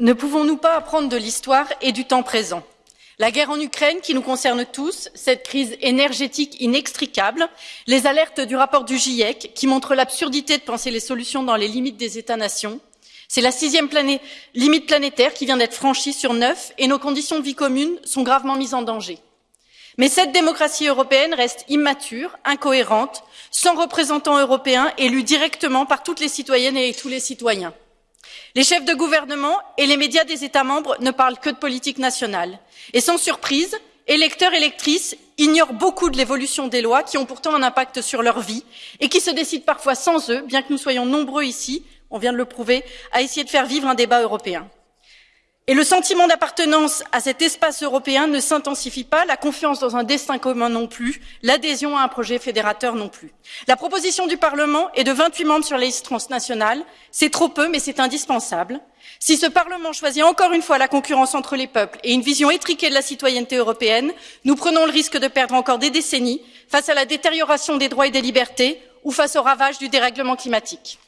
Ne pouvons-nous pas apprendre de l'histoire et du temps présent? La guerre en Ukraine qui nous concerne tous, cette crise énergétique inextricable, les alertes du rapport du GIEC qui montrent l'absurdité de penser les solutions dans les limites des États-nations. C'est la sixième limite planétaire qui vient d'être franchie sur neuf et nos conditions de vie communes sont gravement mises en danger. Mais cette démocratie européenne reste immature, incohérente, sans représentants européens élus directement par toutes les citoyennes et tous les citoyens. Les chefs de gouvernement et les médias des États membres ne parlent que de politique nationale. Et sans surprise, électeurs et électrices ignorent beaucoup de l'évolution des lois qui ont pourtant un impact sur leur vie et qui se décident parfois sans eux, bien que nous soyons nombreux ici, on vient de le prouver, à essayer de faire vivre un débat européen. Et le sentiment d'appartenance à cet espace européen ne s'intensifie pas, la confiance dans un destin commun non plus, l'adhésion à un projet fédérateur non plus. La proposition du Parlement est de 28 membres sur les listes transnationales. C'est trop peu, mais c'est indispensable. Si ce Parlement choisit encore une fois la concurrence entre les peuples et une vision étriquée de la citoyenneté européenne, nous prenons le risque de perdre encore des décennies face à la détérioration des droits et des libertés ou face aux ravages du dérèglement climatique.